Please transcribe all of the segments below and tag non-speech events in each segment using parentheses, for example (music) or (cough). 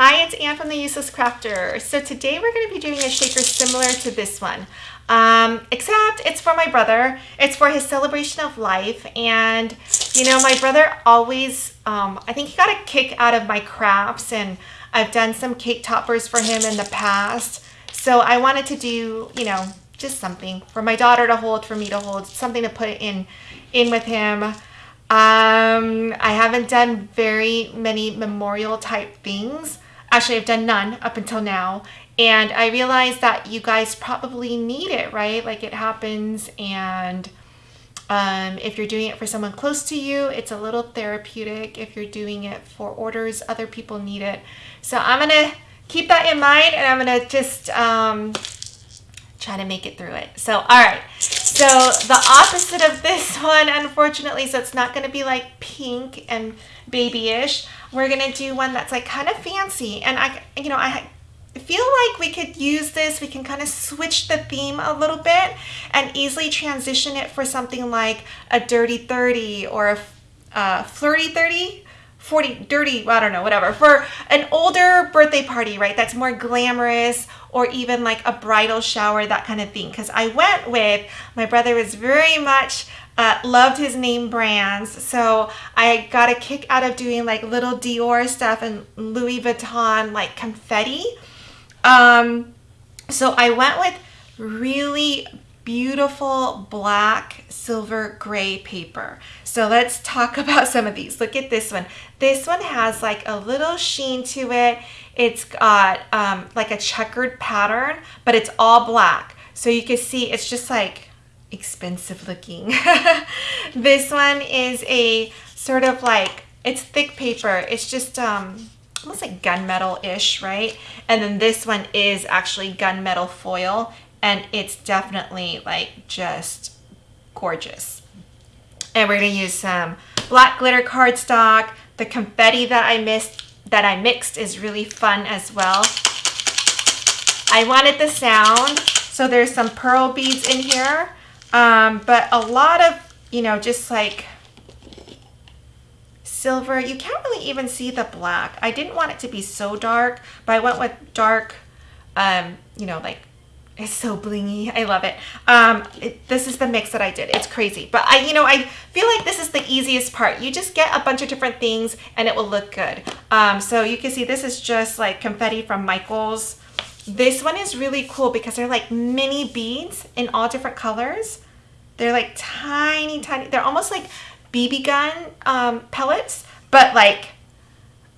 Hi, it's Anne from The Useless Crafter. So today we're going to be doing a shaker similar to this one, um, except it's for my brother. It's for his celebration of life. And, you know, my brother always, um, I think he got a kick out of my crafts and I've done some cake toppers for him in the past. So I wanted to do, you know, just something for my daughter to hold, for me to hold, something to put in, in with him. Um, I haven't done very many memorial type things. Actually, I've done none up until now. And I realized that you guys probably need it, right? Like it happens and um, if you're doing it for someone close to you, it's a little therapeutic. If you're doing it for orders, other people need it. So I'm going to keep that in mind and I'm going to just um, try to make it through it. So, all right. So the opposite of this (laughs) one, unfortunately, so it's not going to be like pink and babyish. We're going to do one that's like kind of fancy. And I, you know, I feel like we could use this. We can kind of switch the theme a little bit and easily transition it for something like a dirty 30 or a uh, flirty 30 40 dirty i don't know whatever for an older birthday party right that's more glamorous or even like a bridal shower that kind of thing because i went with my brother was very much uh, loved his name brands so i got a kick out of doing like little dior stuff and louis vuitton like confetti um so i went with really beautiful black silver gray paper. So let's talk (laughs) about some of these. Look at this one. This one has like a little sheen to it. It's got um, like a checkered pattern, but it's all black. So you can see it's just like expensive looking. (laughs) this one is a sort of like, it's thick paper. It's just um, almost like gunmetal-ish, right? And then this one is actually gunmetal foil and it's definitely like just gorgeous. And we're gonna use some black glitter cardstock. The confetti that I missed, that I mixed is really fun as well. I wanted the sound, so there's some pearl beads in here, um, but a lot of, you know, just like silver. You can't really even see the black. I didn't want it to be so dark, but I went with dark, um, you know, like it's so blingy. I love it. Um, it, This is the mix that I did. It's crazy. But I, you know, I feel like this is the easiest part. You just get a bunch of different things and it will look good. Um, so you can see this is just like confetti from Michaels. This one is really cool because they're like mini beads in all different colors. They're like tiny, tiny. They're almost like BB gun um, pellets, but like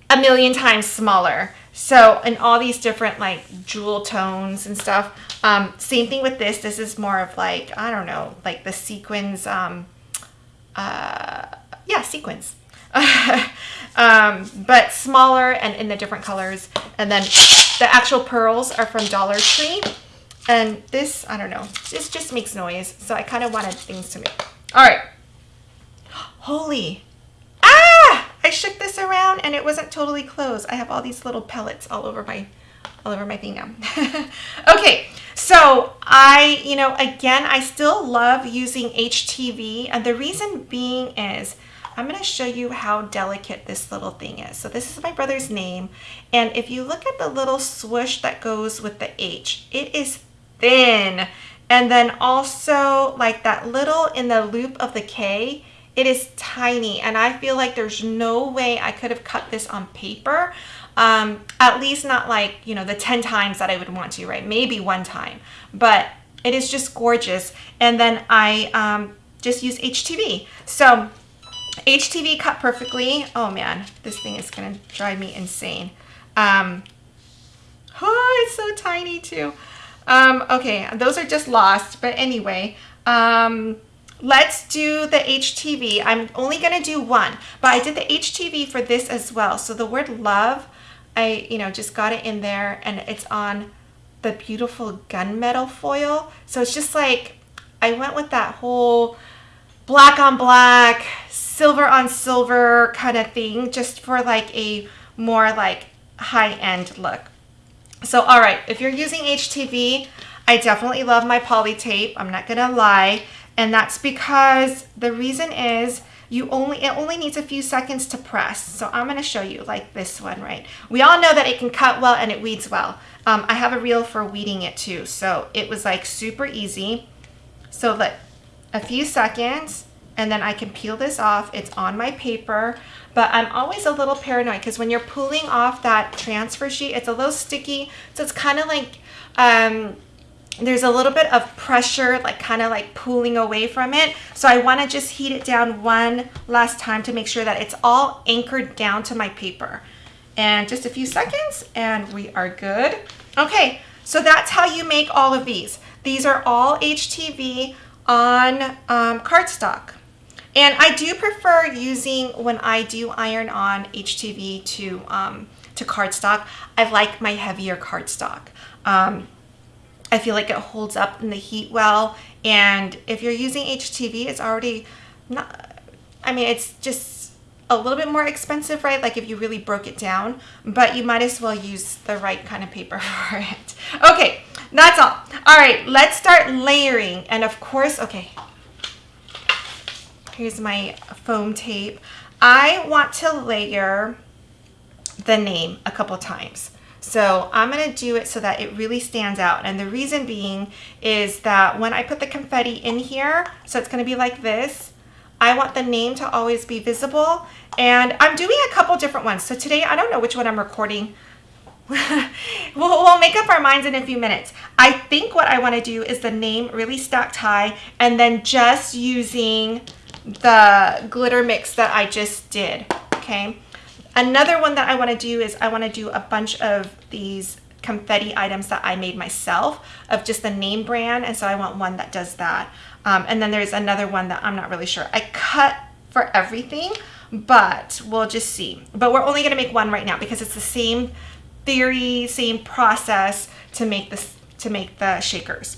a million times smaller. So, in all these different like jewel tones and stuff. Um, same thing with this. This is more of like, I don't know, like the sequins, um, uh, yeah, sequins. (laughs) um, but smaller and in the different colors. And then the actual pearls are from Dollar Tree. And this, I don't know, this just makes noise. So I kind of wanted things to make. All right. (gasps) Holy. Ah! I shook this around and it wasn't totally closed. I have all these little pellets all over my all over my thing now. (laughs) okay, so I, you know, again, I still love using HTV and the reason being is I'm going to show you how delicate this little thing is. So this is my brother's name and if you look at the little swoosh that goes with the H, it is thin. And then also like that little in the loop of the K, it is tiny and I feel like there's no way I could have cut this on paper. Um, at least not like, you know, the 10 times that I would want to, right? Maybe one time, but it is just gorgeous. And then I um, just use HTV. So HTV cut perfectly. Oh man, this thing is gonna drive me insane. Um, (laughs) oh, it's so tiny too. Um, okay, those are just lost, but anyway, um, let's do the HTV. I'm only gonna do one, but I did the HTV for this as well. So the word love, I, you know, just got it in there and it's on the beautiful gunmetal foil. So it's just like, I went with that whole black on black, silver on silver kind of thing, just for like a more like high-end look. So, all right, if you're using HTV, I definitely love my Poli-Tape. I'm not gonna lie. And that's because the reason is you only it only needs a few seconds to press. So I'm to show you like this one, right? We all know that it can cut well and it weeds well. Um, I have a reel for weeding it too. So it was like super easy. So let a few seconds and then I can peel this off. It's on my paper, but I'm always a little paranoid because when you're pulling off that transfer sheet, it's a little sticky. So it's kind of like, um, there's a little bit of pressure, like kind of like pulling away from it. So I wanna just heat it down one last time to make sure that it's all anchored down to my paper. And just a few seconds and we are good. Okay, so that's how you make all of these. These are all HTV on um, cardstock. And I do prefer using, when I do iron on HTV to, um, to cardstock, I like my heavier cardstock. Um, I feel like it holds up in the heat well. And if you're using HTV, it's already not, I mean, it's just a little bit more expensive, right? Like if you really broke it down, but you might as well use the right kind of paper (laughs) for it. Okay, that's all. All right, let's start layering. And of course, okay, here's my foam tape. I want to layer the name a couple times. So I'm going to do it so that it really stands out. And the reason being is that when I put the confetti in here, so it's going to be like this, I want the name to always be visible. And I'm doing a couple different ones. So today, I don't know which one I'm recording. (laughs) we'll, we'll make up our minds in a few minutes. I think what I want to do is the name really stacked high and then just using the glitter mix that I just did, okay? Another one that I wanna do is I wanna do a bunch of these confetti items that I made myself of just the name brand. And so I want one that does that. Um, and then there's another one that I'm not really sure. I cut for everything, but we'll just see. But we're only gonna make one right now because it's the same theory, same process to make this to make the shakers.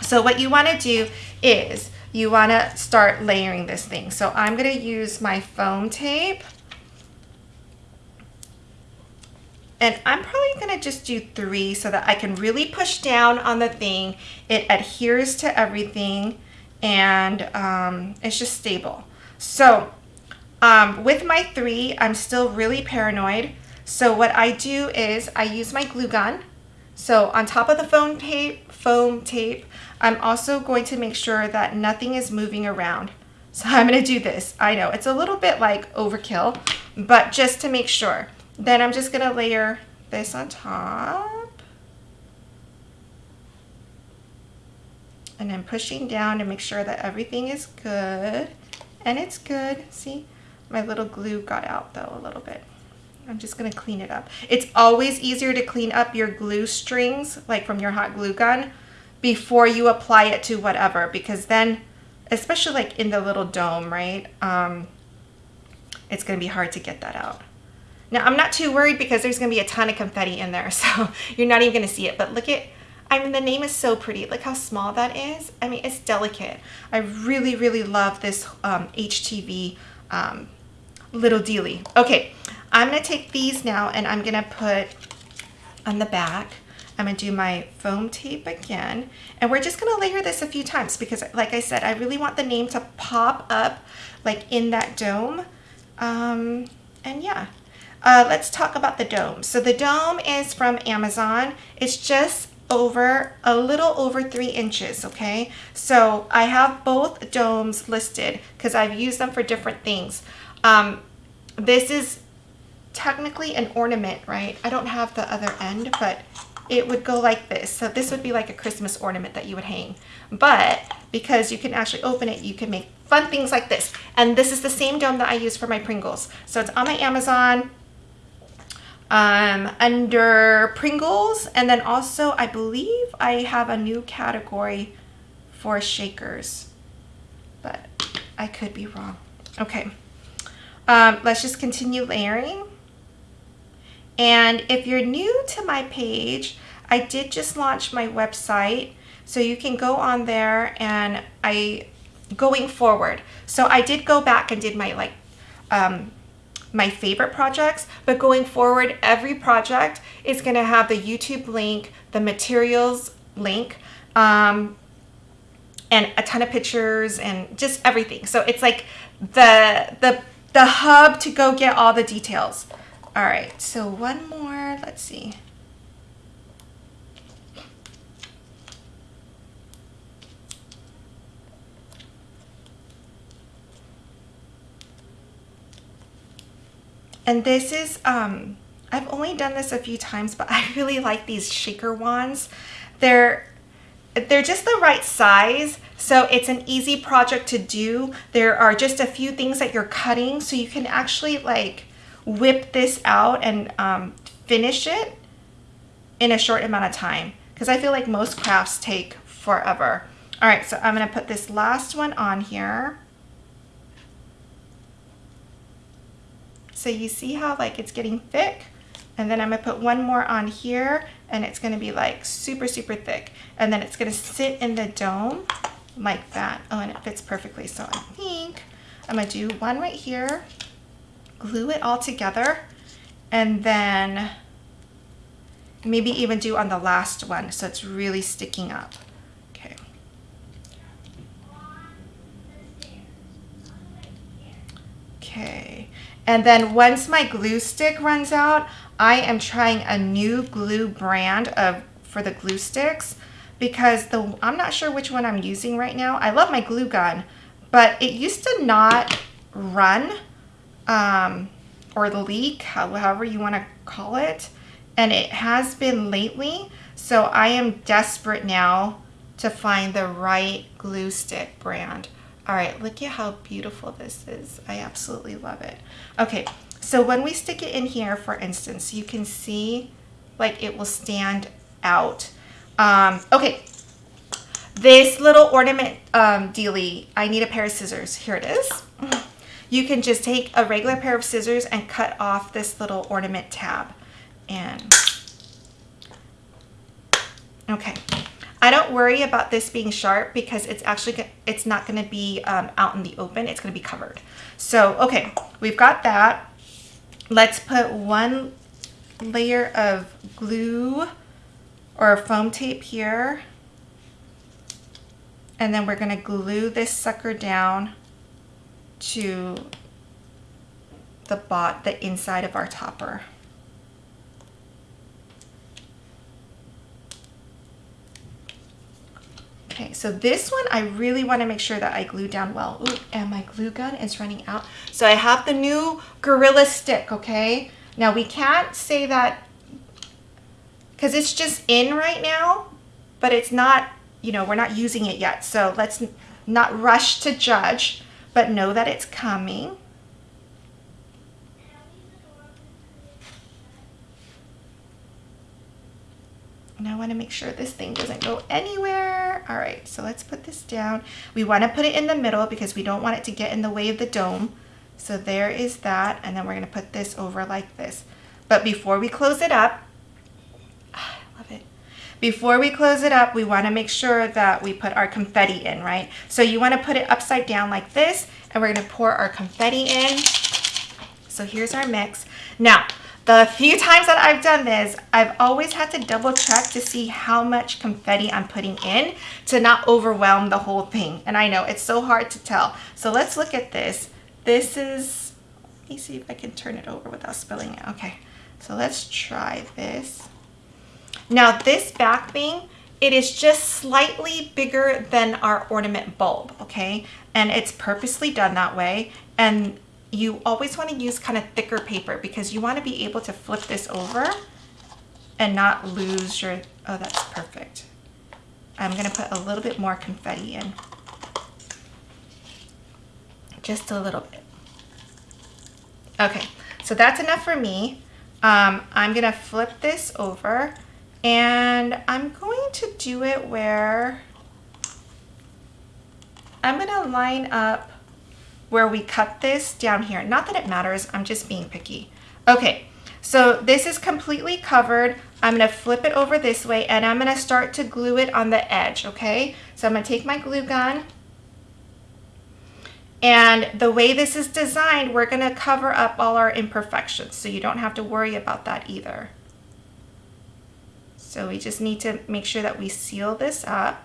So what you wanna do is you wanna start layering this thing. So I'm gonna use my foam tape And I'm probably gonna just do three so that I can really push down on the thing. It adheres to everything and um, it's just stable. So um, with my three, I'm still really paranoid. So what I do is I use my glue gun. So on top of the foam tape, foam tape, I'm also going to make sure that nothing is moving around. So I'm gonna do this. I know it's a little bit like overkill, but just to make sure. Then I'm just gonna layer this on top. And then pushing down to make sure that everything is good. And it's good. See, my little glue got out though a little bit. I'm just gonna clean it up. It's always easier to clean up your glue strings, like from your hot glue gun, before you apply it to whatever, because then, especially like in the little dome, right? Um, it's gonna be hard to get that out. Now I'm not too worried because there's gonna be a ton of confetti in there, (laughs) so you're not even gonna see it. But look at, I mean, the name is so pretty. Look how small that is. I mean, it's delicate. I really, really love this um, HTV um, little dealy. Okay, I'm gonna take these now and I'm gonna put on the back. I'm gonna do my foam tape again. And we're just gonna layer this a few times because like I said, I really want the name to pop up like in that dome. Um, and yeah, uh, let's talk about the dome. So the dome is from Amazon. It's just over a little over three inches okay so I have both domes listed because I've used them for different things um, this is technically an ornament right I don't have the other end but it would go like this so this would be like a Christmas ornament that you would hang but because you can actually open it you can make fun things like this and this is the same dome that I use for my Pringles so it's on my Amazon um, under Pringles. And then also, I believe I have a new category for shakers, but I could be wrong. Okay, um, let's just continue layering. And if you're new to my page, I did just launch my website. So you can go on there and I, going forward. So I did go back and did my like um, my favorite projects, but going forward, every project is gonna have the YouTube link, the materials link, um, and a ton of pictures and just everything. So it's like the the the hub to go get all the details. All right, so one more, let's see. And this is, um, I've only done this a few times, but (laughs) I really like these shaker wands. They're, they're just the right size. So it's an easy project to do. There are just a few things that you're cutting. So you can actually like whip this out and um, finish it in a short amount of time. Because I feel like most crafts take forever. All right, so I'm gonna put this last one on here. So you see how like it's getting thick? And then I'm gonna put one more on here and it's gonna be like super, super thick. And then it's gonna sit in the dome like that. Oh, and it fits perfectly. So I think I'm gonna do one right here, glue it all together, and then maybe even do on the last one so it's really sticking up. Okay. Okay. And then once my glue stick runs out, I am trying a new glue brand of for the glue sticks because the I'm not sure which one I'm using right now. I love my glue gun, but it used to not run um, or the leak, however you want to call it, and it has been lately. So I am desperate now to find the right glue stick brand. All right, look at how beautiful this is. I absolutely love it. Okay, so when we stick it in here, for instance, you can see like it will stand out. Um, okay, this little ornament um, dealy, I need a pair of scissors. Here it is. (laughs) You can just take a regular pair of scissors and cut off this little ornament tab. And, okay. I don't worry about this being sharp because it's actually, it's not gonna be um, out in the open, it's gonna be covered. So, okay, we've got that. Let's put one layer of glue or foam tape here. And then we're gonna glue this sucker down to the bot, the inside of our topper. Okay, so this one I really want to make sure that I glue down well. Ooh, and my glue gun is running out. So I have the new Gorilla Stick, okay? Now we can't say that because it's just in right now, but it's not, you know, we're not using it yet. So let's not rush to judge, but know that it's coming. And I want to make sure this thing doesn't go anywhere. All right, so let's put this down. We want to put it in the middle because we don't want it to get in the way of the dome. So there is that. And then we're going to put this over like this. But before we close it up. Before we close it up, we want to make sure that we put our confetti in, right? So you want to put it upside down like this. And we're going to pour our confetti in. So here's our mix. Now, the few times that I've done this, I've always had to double check to see how much confetti I'm putting in to not overwhelm the whole thing. And I know it's so hard to tell. So let's look at this. This is, let me see if I can turn it over without spilling it. Okay, so let's try this. Now this back thing, it is just slightly bigger than our ornament bulb, okay? And it's purposely done that way. And you always want to use kind of thicker paper because you want to be able to flip this over and not lose your, oh, that's perfect. I'm going to put a little bit more confetti in. Just a little bit. Okay, so that's enough for me. Um, I'm going to flip this over and I'm going to do it where I'm going to line up where we cut this down here. Not that it matters, I'm just being picky. Okay, so this is completely covered. I'm gonna flip it over this way and I'm gonna start to glue it on the edge, okay? So I'm gonna take my glue gun and the way this is designed, we're gonna cover up all our imperfections. So you don't have to worry about that either. So we just need to make sure that we seal this up.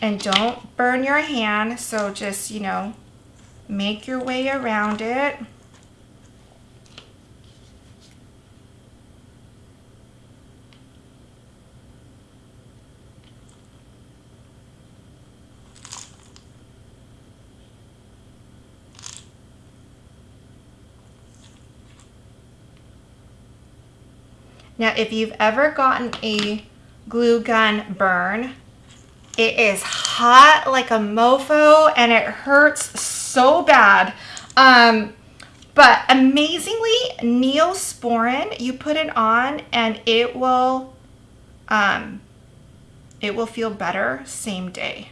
And don't burn your hand, so just, you know, make your way around it. Now, if you've ever gotten a glue gun burn, it is hot like a mofo and it hurts so bad. Um, but amazingly, Neosporin, you put it on and it will, um, it will feel better same day.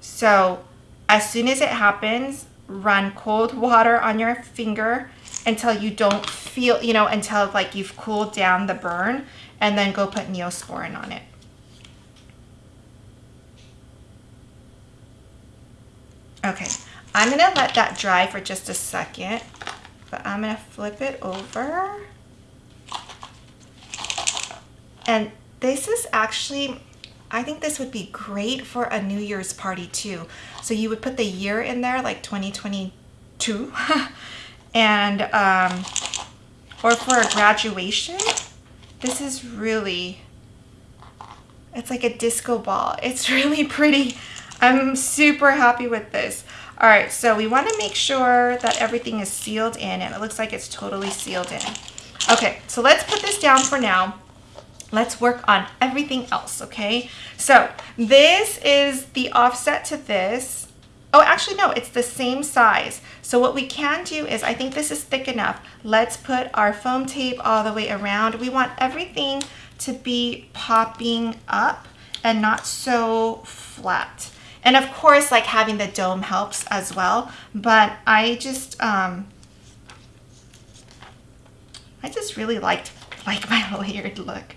So as soon as it happens, run cold water on your finger until you don't feel, you know, until like you've cooled down the burn and then go put Neosporin on it. Okay, I'm gonna let that dry for just a second, but I'm gonna flip it over. And this is actually, I think this would be great for a New Year's party too. So you would put the year in there, like 2022, (laughs) and, um, or for a graduation. This is really, it's like a disco ball. (laughs) It's really pretty. I'm super happy with this. All right, so we wanna make sure that everything is sealed in and it looks like it's totally sealed in. Okay, so let's put this down for now. Let's work on everything else, okay? So this is the offset to this. Oh, actually, no, it's the same size. So what we can do is, I think this is thick enough. Let's put our foam tape all the way around. We want everything to be popping up and not so flat. And of course, like having the dome helps as well. But I just, um, I just really liked like (laughs) my layered look.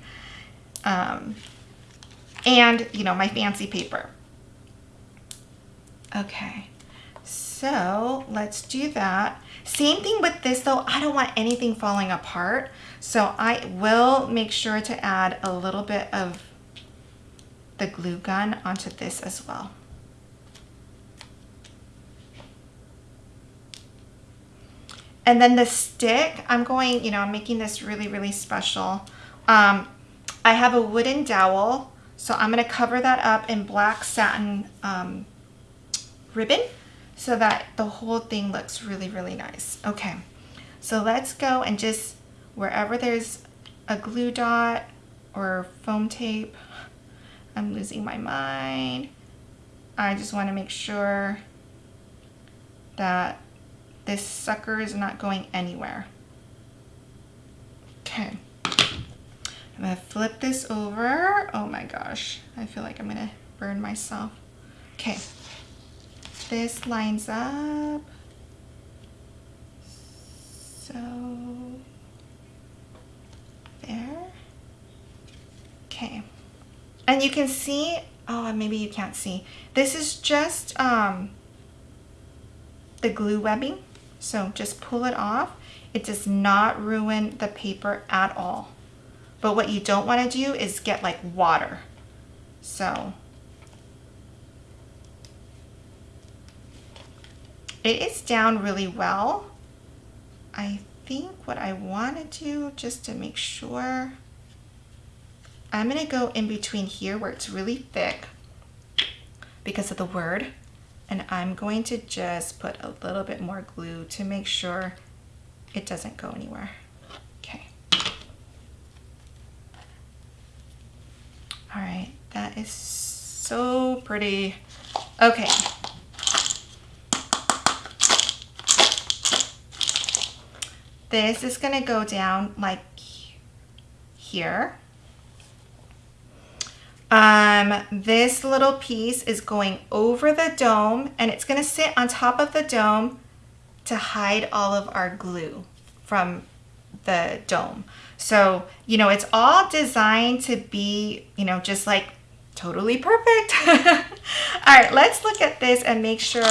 Um, and, you know, my fancy paper. Okay, so let's do that. Same thing with this though, I don't want anything falling apart. So I will make sure to add a little bit of the glue gun onto this as well. And then the stick, I'm going, you know, I'm making this really, really special. Um, I have a wooden dowel, so I'm gonna cover that up in black satin um, ribbon so that the whole thing looks really, really nice. Okay, so let's go and just, wherever there's a glue dot or foam tape, I'm losing my mind. I just wanna make sure that this sucker is not going anywhere. Okay. I'm gonna flip this over. Oh my gosh, I feel like I'm gonna burn myself. Okay, this lines up. So, there. Okay. And you can see, oh, maybe you can't see. This is just um, the glue webbing. So just pull it off. It does not ruin the paper at all. But what you don't want to do is get like water. So it is down really well. I think what I want to do just to make sure, I'm going to go in between here where it's really thick because of the word and I'm going to just put a little bit more glue to make sure it doesn't go anywhere. Okay. All right, that is so pretty. Okay. This is gonna go down like here. Um, this little piece is going over the dome and it's gonna sit on top of the dome to hide all of our glue from the dome. So, you know, it's all designed to be, you know, just like totally perfect. (laughs) all right, let's look at this and make sure,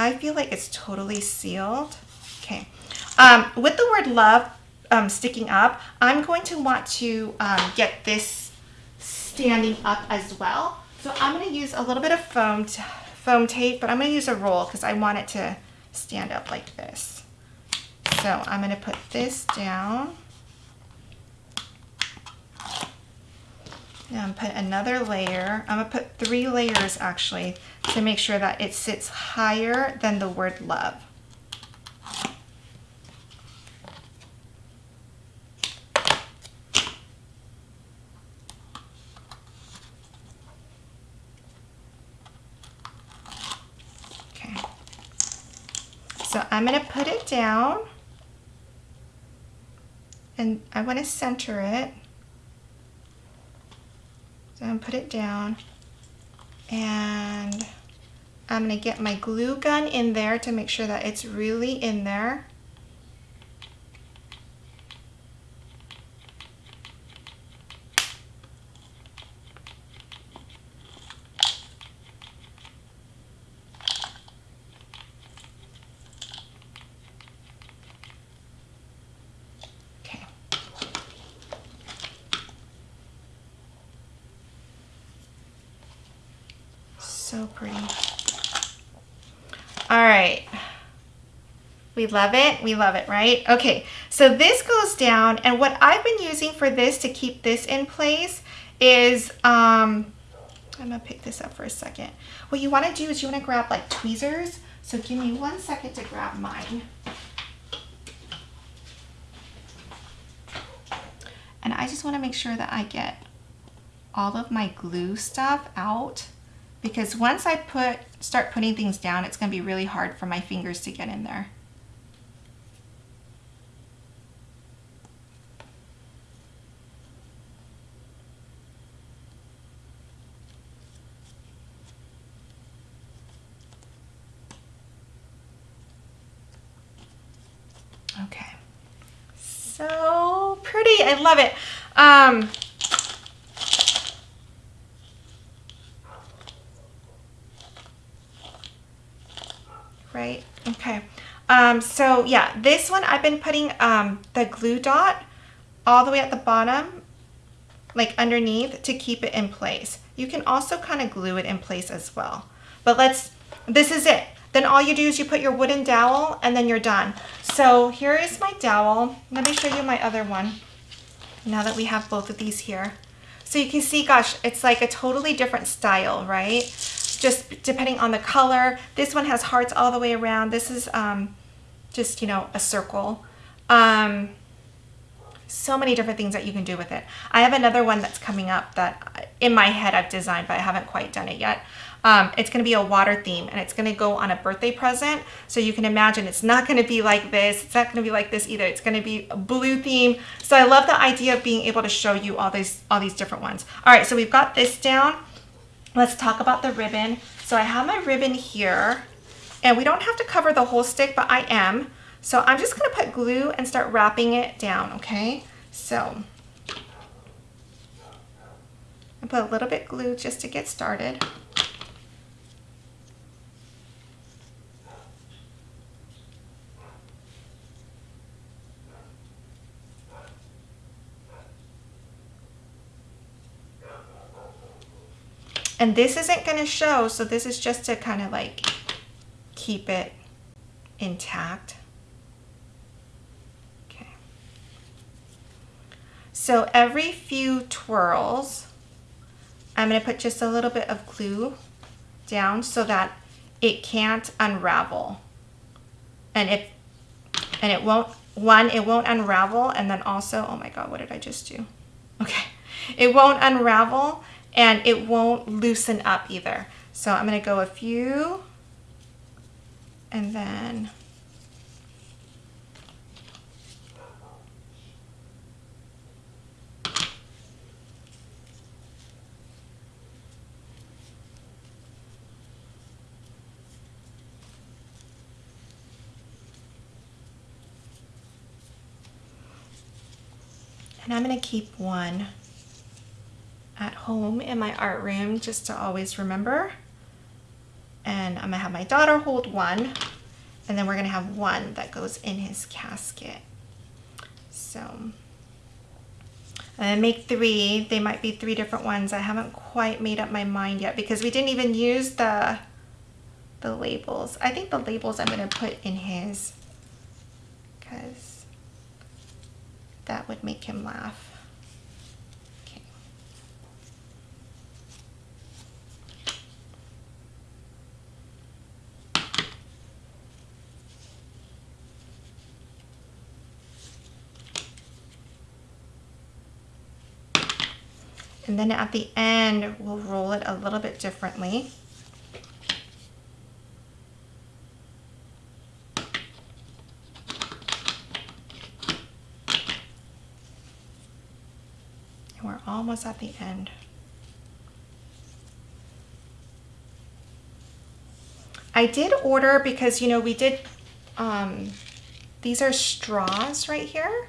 I feel like it's totally sealed. Okay, um, with the word love um, sticking up, I'm going to want to um, get this standing up as well. So I'm going to use a little bit of foam, foam tape, but I'm going to use a roll because I want it to stand up like this. So I'm going to put this down. I'm put another layer. I'm gonna put three layers actually to make sure that it sits higher than the word love. Okay. I'm gonna put it down and I wanna center it. So I'm gonna put it down and I'm gonna get my glue gun in there to make sure that it's really in there. So pretty. All right. We love it. We love it, right? Okay, so this goes down and what I've been using for this to keep this in place is, um, I'm gonna pick this up for a second. What you wanna do is you wanna grab like tweezers. So give me one second to grab mine. And I just wanna make sure that I get all of my glue stuff out because once I put start putting things down, it's going to be really hard for my fingers to get in there. Okay, so pretty. I love it. Um, right? Okay. Um, so yeah, this one I've been putting um, the glue dot all the way at the bottom, like underneath to keep it in place. You can also kind of glue it in place as well. But let's, this is it. Then all you do is you put your wooden dowel and then you're done. So here is my dowel. Let me show you my other one now that we have both of these here. So you can see, gosh, it's like a totally different style, right? just depending on the color. This one has hearts all the way around. This is um, just, you know, a circle. Um, so many different things that you can do with it. I have another one that's coming up that in my head I've designed, but I haven't quite done it yet. Um, it's going to be a water theme and it's going to go on a birthday present. So you can imagine it's not going to be like this. It's not going to be like this either. It's going to be a blue theme. So I love the idea of being able to show you all these, all these different ones. All right, so we've got this down. Let's talk about the ribbon. So I have my ribbon here and we don't have to cover the whole stick, but I am. So I'm just gonna put glue and start wrapping it down, okay? So I put a little bit glue just to get started. And this isn't going to show, so this is just to kind of like keep it intact. Okay. So every few twirls, I'm going to put just a little bit of glue down so that it can't unravel. And if and it won't one it won't unravel and then also oh my god what did I just do okay it won't unravel and it won't loosen up either. So I'm going to go a few and then and I'm going to keep one at home in my art room just to always remember. And I'm gonna have my daughter hold one and then we're gonna have one that goes in his casket. So and make three. They might be three different ones. I haven't quite made up my mind yet because we didn't even use the the labels. I think the labels I'm to put in his because that would make him laugh. And then at the end, we'll roll it a little bit differently. And we're almost at the end. I did order because, you know, we did, um, these are straws right here.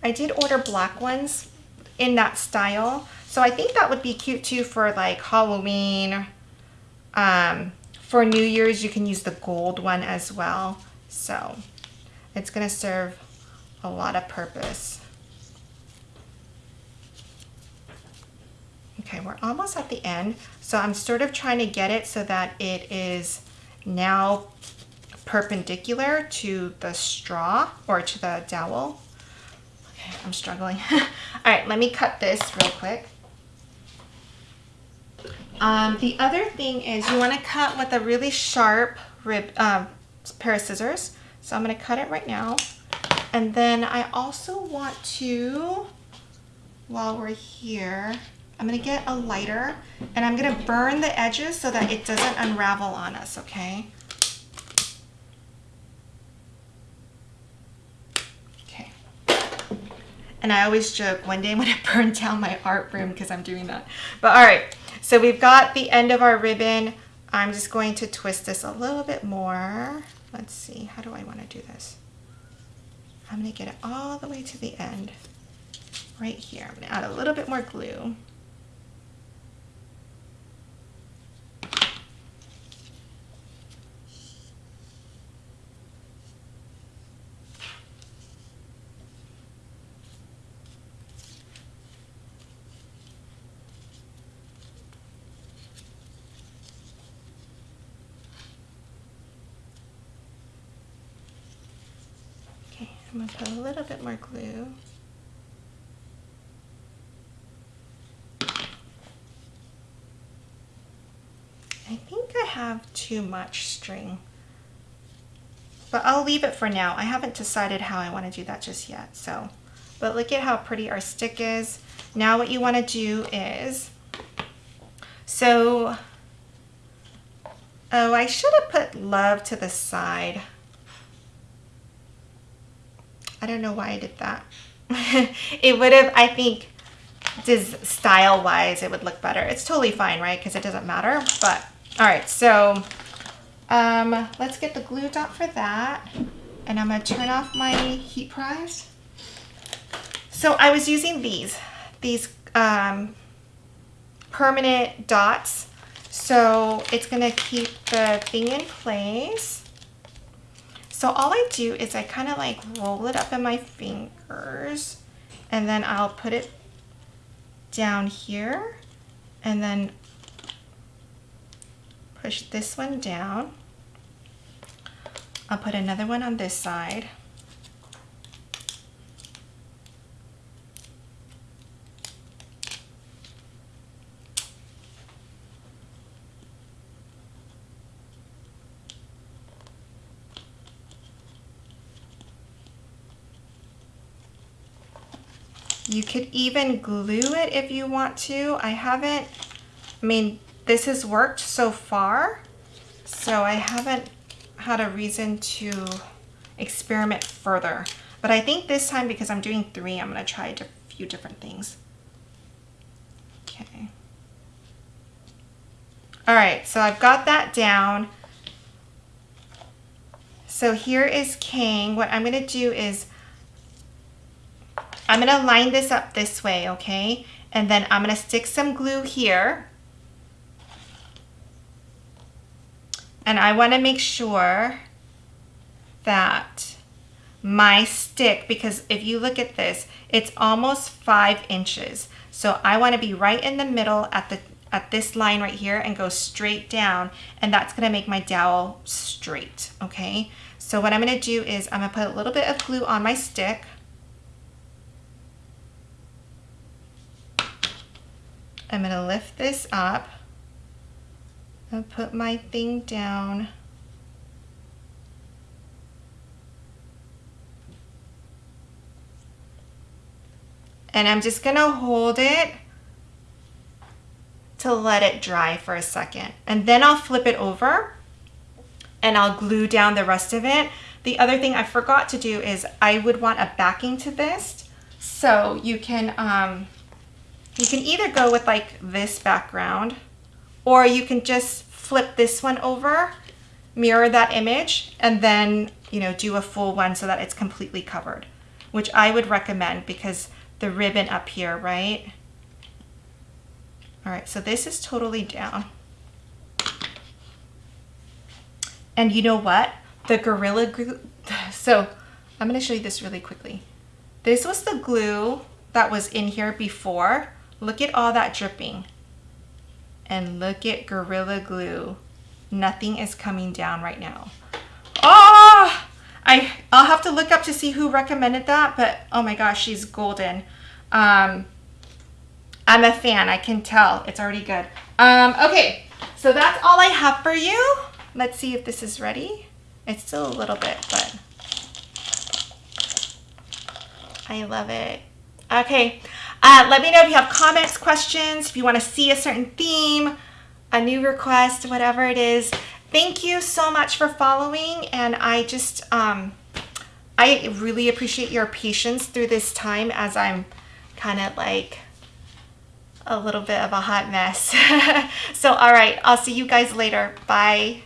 I did order black ones in that style so I think that would be cute too for like Halloween. Um, for New Year's, you can use the gold one as well. So it's gonna serve a lot of purpose. Okay, we're almost at the end. So I'm sort of trying to get it so that it is now perpendicular to the straw or to the dowel. Okay, I'm struggling. (laughs) All right, let me cut this real quick. Um, the other thing is you want to cut with a really sharp rib, uh, pair of scissors. So I'm going to cut it right now. And then I also want to, while we're here, I'm going to get a lighter and I'm going to burn the edges so that it doesn't unravel on us, okay? Okay. And I always joke, one day I'm going to burn down my art room because I'm doing that. But all right. So we've got the end of our ribbon. I'm just going to twist this a little bit more. Let's see, how do I want to do this? I'm going to get it all the way to the end right here. I'm going to add a little bit more glue. I'm going to put a little bit more glue. I think I have too much string. But I'll leave it for now. I haven't decided how I want to do that just yet. So, but look at how pretty our stick is. Now what you want to do is, so, oh, I should have put love to the side. I don't know why I did that. (laughs) it would have, I think, just style wise, it would look better. It's totally fine, right? Because it doesn't matter. But all right, so um, let's get the glue dot for that. And I'm going to turn off my heat press. So I was using these, these um, permanent dots. So it's going to keep the thing in place. So all I do is I kind of like roll it up in my fingers and then I'll put it down here and then push this one down. I'll put another one on this side. You could even glue it if you want to. I haven't, I mean, this has worked so far, so I haven't had a reason to experiment further. But I think this time, because I'm doing three, I'm gonna try a few different things. Okay. All right, so I've got that down. So here is Kang. What I'm gonna do is I'm to line this up this way, okay? And then I'm to stick some glue here. And I want to make sure that my stick because if you look at this, it's almost five inches. So I want to be right in the middle at the at this line right here and go straight down and that's to make my dowel straight okay so what I'm to do is I'm to put a little bit of glue on my stick I'm going to lift this up and put my thing down and I'm just gonna hold it to let it dry for a second. And then I'll flip it over and I'll glue down the rest of it. The other thing I forgot to do is I would want a backing to this. So you can, um, you can either go with like this background or you can just flip this one over, mirror that image, and then, you know, do a full one so that it's completely covered, which I would recommend because the ribbon up here, right? All right, so this is totally down. And you know what? The Gorilla Glue, (laughs) so I'm gonna show you this really quickly. This was the glue that was in here before. Look at all that dripping. And look at Gorilla Glue. Nothing is coming down right now. Oh! I, I'll have to look up to see who recommended that, but oh my gosh, she's golden. Um, I'm a fan, I can tell. It's already good. Um, okay, so that's all I have for you. Let's see if this is ready. It's still a little bit, but I love it. Okay, uh, let me know if you have comments, questions, if you want to see a certain theme, a new request, whatever it is. Thank you so much for following, and I just, um, I really appreciate your patience through this time as I'm kind of like a little bit of a hot mess. (laughs) so, all right, I'll see you guys later. Bye.